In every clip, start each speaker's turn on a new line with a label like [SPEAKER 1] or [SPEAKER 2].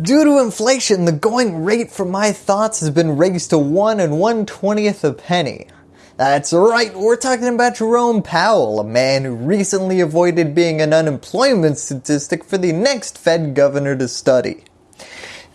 [SPEAKER 1] Due to inflation, the going rate for my thoughts has been raised to 1 and 1 20th a penny. That's right, we're talking about Jerome Powell, a man who recently avoided being an unemployment statistic for the next Fed governor to study.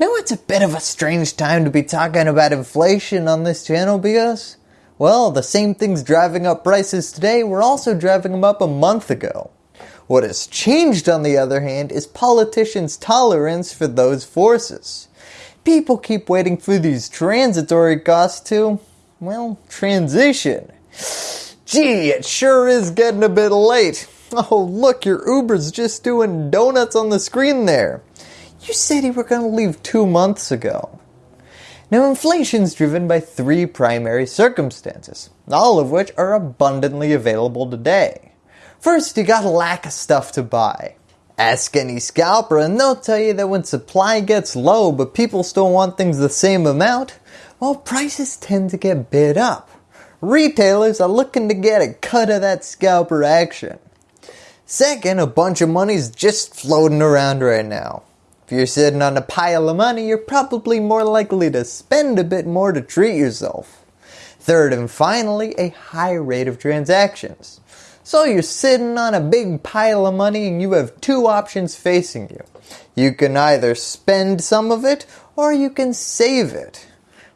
[SPEAKER 1] Now it's a bit of a strange time to be talking about inflation on this channel because, well, the same things driving up prices today were also driving them up a month ago. What has changed on the other hand is politicians' tolerance for those forces. People keep waiting for these transitory costs to, well, transition. Gee, it sure is getting a bit late. Oh look, your Uber's just doing donuts on the screen there. You said you were going to leave two months ago. Now inflation is driven by three primary circumstances, all of which are abundantly available today. First, you got a lack of stuff to buy. Ask any scalper and they'll tell you that when supply gets low but people still want things the same amount, well prices tend to get bid up. Retailers are looking to get a cut of that scalper action. Second, a bunch of money's just floating around right now. If you're sitting on a pile of money, you're probably more likely to spend a bit more to treat yourself. Third and finally, a high rate of transactions. So you're sitting on a big pile of money and you have two options facing you. You can either spend some of it or you can save it.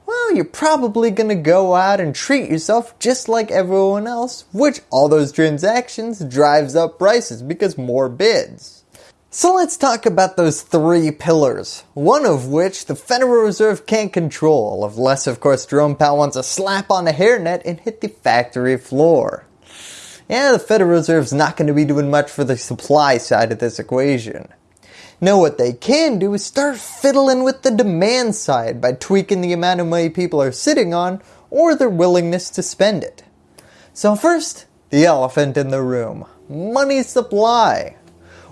[SPEAKER 1] Well, you're probably going to go out and treat yourself just like everyone else, which all those transactions drives up prices because more bids. So let's talk about those three pillars, one of which the Federal Reserve can't control, unless of course Jerome Powell wants to slap on a hairnet and hit the factory floor. Yeah, the Federal Reserve's not going to be doing much for the supply side of this equation. Now what they can do is start fiddling with the demand side by tweaking the amount of money people are sitting on or their willingness to spend it. So first, the elephant in the room, money supply.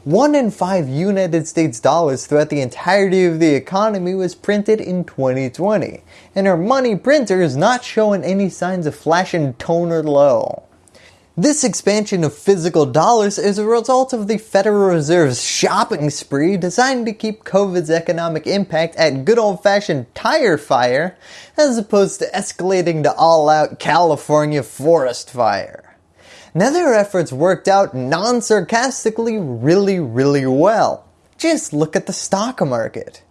[SPEAKER 1] 1 in 5 United States dollars throughout the entirety of the economy was printed in 2020, and our money printer is not showing any signs of flashing toner low. This expansion of physical dollars is a result of the Federal Reserve's shopping spree designed to keep COVID's economic impact at good old fashioned tire fire as opposed to escalating to all out California forest fire. Now their efforts worked out non-sarcastically really really well. Just look at the stock market.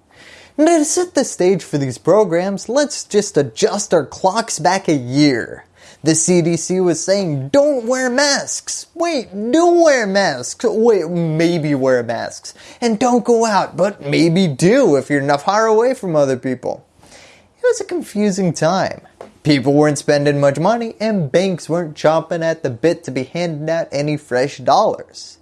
[SPEAKER 1] Now to set the stage for these programs, let's just adjust our clocks back a year. The CDC was saying don't wear masks. Wait, do wear masks. Wait, maybe wear masks. And don't go out, but maybe do if you're enough far away from other people. It was a confusing time. People weren't spending much money and banks weren't chomping at the bit to be handing out any fresh dollars.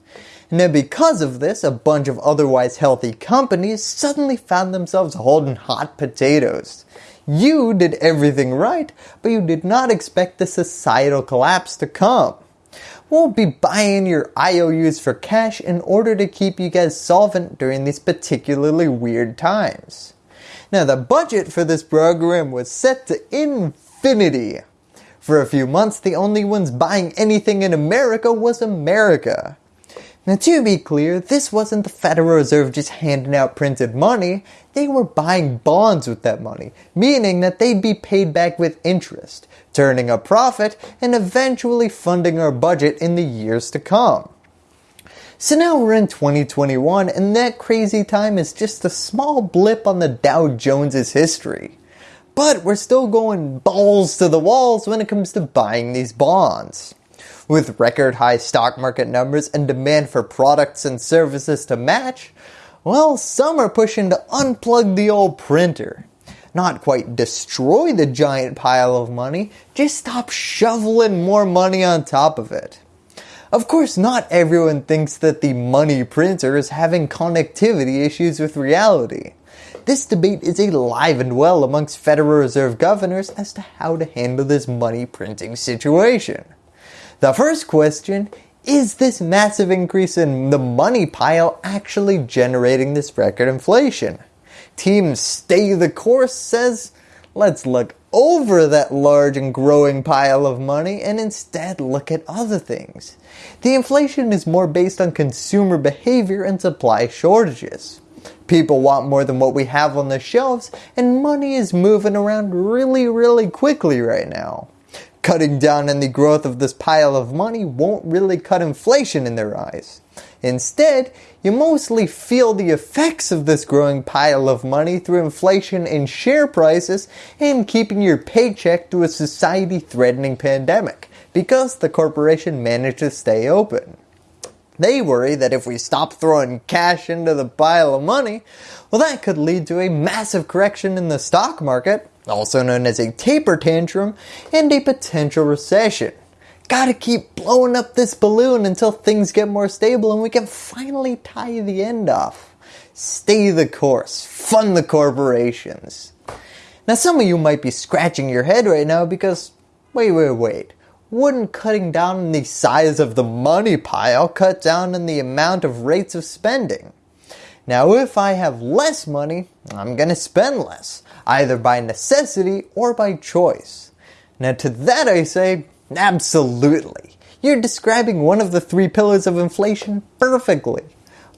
[SPEAKER 1] Now because of this, a bunch of otherwise healthy companies suddenly found themselves holding hot potatoes. You did everything right, but you did not expect the societal collapse to come. We'll be buying your IOUs for cash in order to keep you guys solvent during these particularly weird times. Now the budget for this program was set to infinity. For a few months, the only ones buying anything in America was America. Now to be clear, this wasn't the Federal Reserve just handing out printed money, they were buying bonds with that money, meaning that they'd be paid back with interest, turning a profit and eventually funding our budget in the years to come. So now we're in 2021 and that crazy time is just a small blip on the Dow Jones's history but we're still going balls to the walls when it comes to buying these bonds. With record high stock market numbers and demand for products and services to match, well some are pushing to unplug the old printer. Not quite destroy the giant pile of money, just stop shoveling more money on top of it. Of course not everyone thinks that the money printer is having connectivity issues with reality. This debate is alive and well amongst Federal Reserve governors as to how to handle this money printing situation. The first question, is this massive increase in the money pile actually generating this record inflation? Team Stay the Course says, let's look over that large and growing pile of money and instead look at other things. The inflation is more based on consumer behavior and supply shortages People want more than what we have on the shelves and money is moving around really really quickly right now. Cutting down on the growth of this pile of money won't really cut inflation in their eyes. Instead, you mostly feel the effects of this growing pile of money through inflation in share prices and keeping your paycheck through a society threatening pandemic because the corporation managed to stay open. They worry that if we stop throwing cash into the pile of money, well that could lead to a massive correction in the stock market, also known as a taper tantrum, and a potential recession. Gotta keep blowing up this balloon until things get more stable and we can finally tie the end off. Stay the course, fund the corporations. Now some of you might be scratching your head right now because, wait, wait, wait. Wouldn't cutting down the size of the money pile cut down on the amount of rates of spending? Now if I have less money, I'm going to spend less, either by necessity or by choice. Now to that I say, Absolutely. You're describing one of the three pillars of inflation perfectly.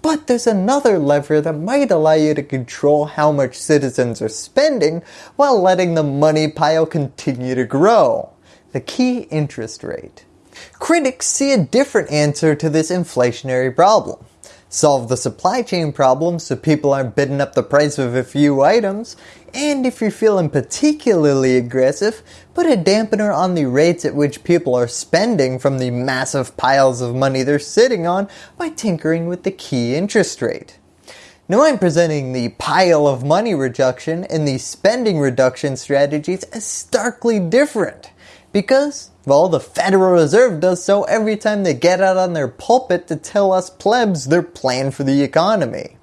[SPEAKER 1] But there's another lever that might allow you to control how much citizens are spending while letting the money pile continue to grow. The key interest rate. Critics see a different answer to this inflationary problem solve the supply chain problem so people aren't bidding up the price of a few items, and if you're feeling particularly aggressive, put a dampener on the rates at which people are spending from the massive piles of money they're sitting on by tinkering with the key interest rate. Now I'm presenting the pile of money reduction and the spending reduction strategies as starkly different because well, the Federal Reserve does so every time they get out on their pulpit to tell us plebs their plan for the economy.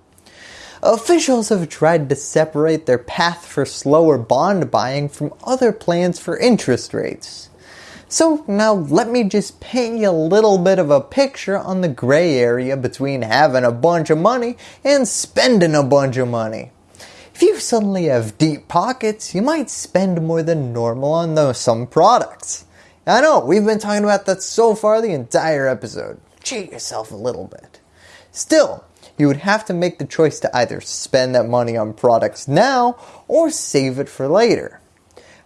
[SPEAKER 1] Officials have tried to separate their path for slower bond buying from other plans for interest rates. So now let me just paint you a little bit of a picture on the gray area between having a bunch of money and spending a bunch of money. If you suddenly have deep pockets, you might spend more than normal on some products. I know, we've been talking about that so far the entire episode. Cheat yourself a little bit. Still, you would have to make the choice to either spend that money on products now or save it for later.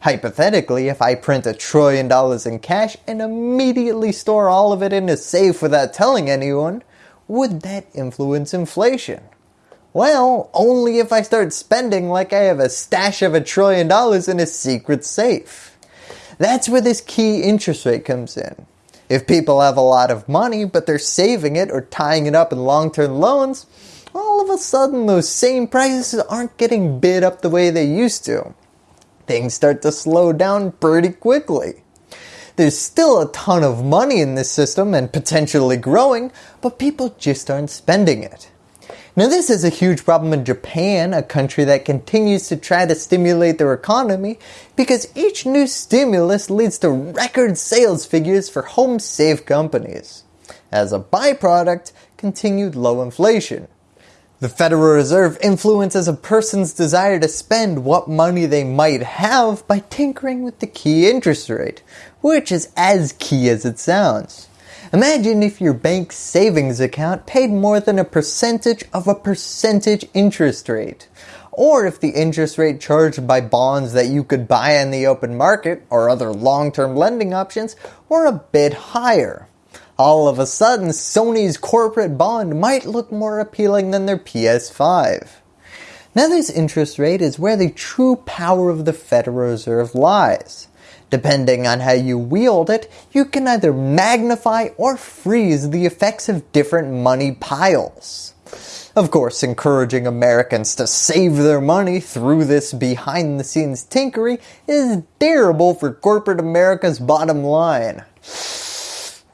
[SPEAKER 1] Hypothetically, if I print a trillion dollars in cash and immediately store all of it in a safe without telling anyone, would that influence inflation? Well, only if I start spending like I have a stash of a trillion dollars in a secret safe. That's where this key interest rate comes in. If people have a lot of money but they're saving it or tying it up in long-term loans, all of a sudden those same prices aren't getting bid up the way they used to. Things start to slow down pretty quickly. There's still a ton of money in this system and potentially growing, but people just aren't spending it. Now this is a huge problem in Japan, a country that continues to try to stimulate their economy because each new stimulus leads to record sales figures for home safe companies. As a byproduct, continued low inflation. The Federal Reserve influences a person's desire to spend what money they might have by tinkering with the key interest rate, which is as key as it sounds. Imagine if your bank savings account paid more than a percentage of a percentage interest rate. Or if the interest rate charged by bonds that you could buy in the open market or other long-term lending options were a bit higher. All of a sudden, Sony's corporate bond might look more appealing than their PS5. Now this interest rate is where the true power of the Federal Reserve lies. Depending on how you wield it, you can either magnify or freeze the effects of different money piles. Of course, encouraging Americans to save their money through this behind the scenes tinkery is terrible for corporate America's bottom line.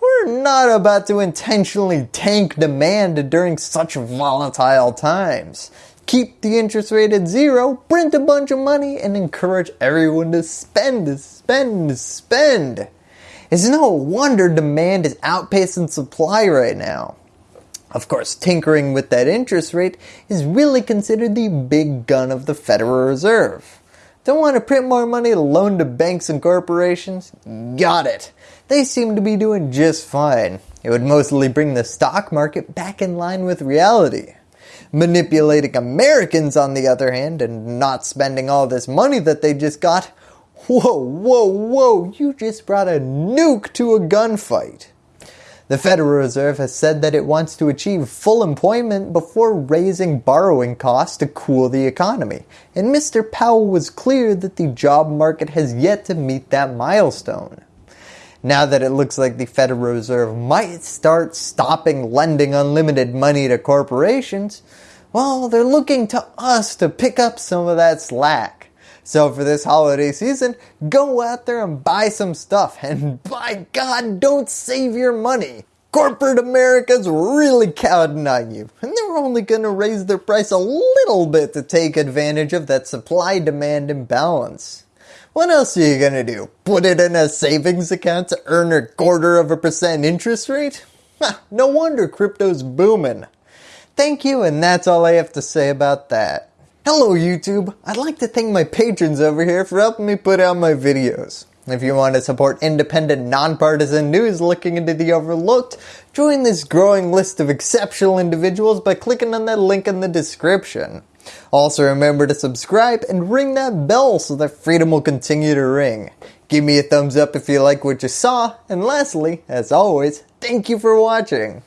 [SPEAKER 1] We're not about to intentionally tank demand during such volatile times keep the interest rate at zero, print a bunch of money, and encourage everyone to spend, spend, spend. It's no wonder demand is outpacing supply right now. Of course, tinkering with that interest rate is really considered the big gun of the Federal Reserve. Don't want to print more money to loan to banks and corporations? Got it. They seem to be doing just fine. It would mostly bring the stock market back in line with reality. Manipulating Americans on the other hand and not spending all this money that they just got, whoa, whoa, whoa, you just brought a nuke to a gunfight. The Federal Reserve has said that it wants to achieve full employment before raising borrowing costs to cool the economy. And Mr. Powell was clear that the job market has yet to meet that milestone. Now that it looks like the Federal Reserve might start stopping lending unlimited money to corporations, well, they're looking to us to pick up some of that slack. So for this holiday season, go out there and buy some stuff and by God, don't save your money. Corporate America's really counting on you and they're only going to raise their price a little bit to take advantage of that supply-demand imbalance. What else are you going to do? Put it in a savings account to earn a quarter of a percent interest rate? no wonder crypto's booming. Thank you and that's all I have to say about that. Hello YouTube, I'd like to thank my patrons over here for helping me put out my videos. If you want to support independent, nonpartisan news looking into the overlooked, join this growing list of exceptional individuals by clicking on that link in the description. Also remember to subscribe and ring that bell so that freedom will continue to ring. Give me a thumbs up if you like what you saw, and lastly, as always, thank you for watching.